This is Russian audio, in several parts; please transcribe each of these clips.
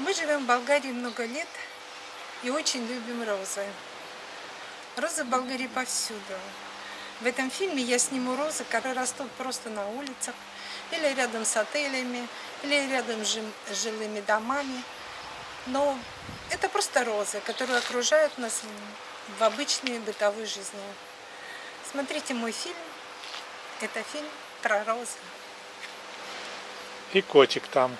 Мы живем в Болгарии много лет и очень любим розы. Розы в Болгарии повсюду. В этом фильме я сниму розы, которые растут просто на улицах, или рядом с отелями, или рядом с жилыми домами. Но это просто розы, которые окружают нас в обычной бытовой жизни. Смотрите мой фильм. Это фильм про розы. И котик там.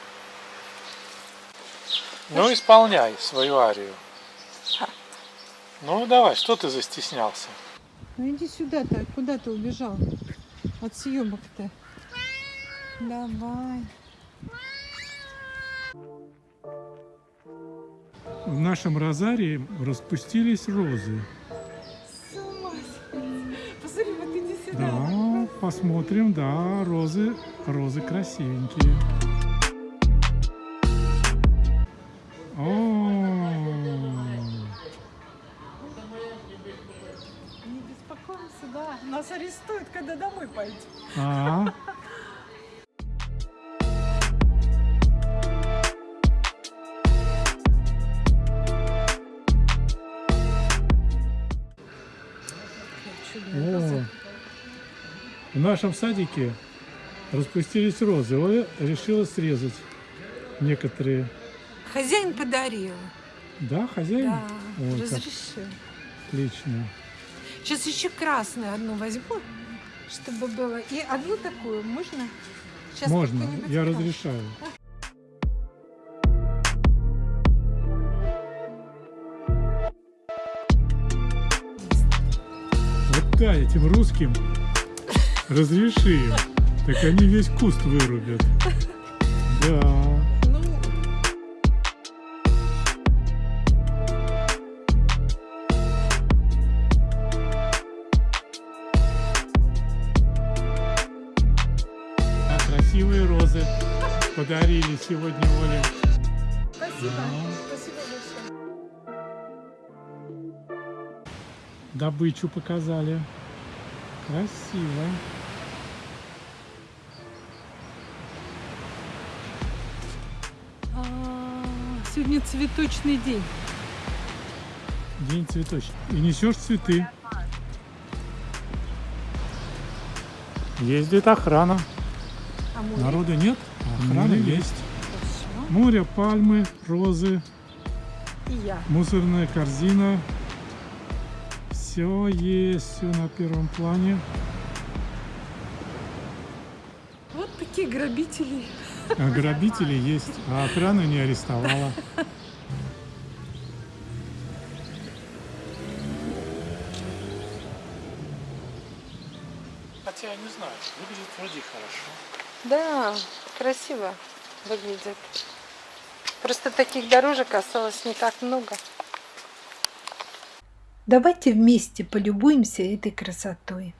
Ну, исполняй свою арию. Ну, давай, что ты застеснялся? Ну, иди сюда-то, куда ты убежал? От съемок-то. Давай. В нашем розарии распустились розы. С ума сойти. Посмотри, вот иди сюда. Да, посмотрим, да, розы, розы красивенькие. Не беспокойся, да. Нас арестуют, когда домой пойдем. А, О, в нашем садике распустились розы. Оля решила срезать некоторые. Хозяин подарил. Да, хозяин? Да, Ой, как разрешил. Отлично. Сейчас еще красную одну возьму, чтобы было. И одну такую можно? Сейчас Можно, я красную. разрешаю. Вот да, этим русским разреши. Так они весь куст вырубят. Красивые розы подарили сегодня Оле. спасибо. Да. Спасибо большое. Добычу показали. Красиво. А, Сегодня цветочный день. День цветочный. И несешь цветы. Ездит охрана. А море? Народа нет, а охрана Море есть. Хорошо. Море, пальмы, розы, И я. мусорная корзина. Все есть, все на первом плане. Вот такие грабители. А грабители есть, а охрана не арестовала. Хотя я не знаю, выглядит вроде хорошо. Да, красиво выглядит. Просто таких дорожек осталось не так много. Давайте вместе полюбуемся этой красотой.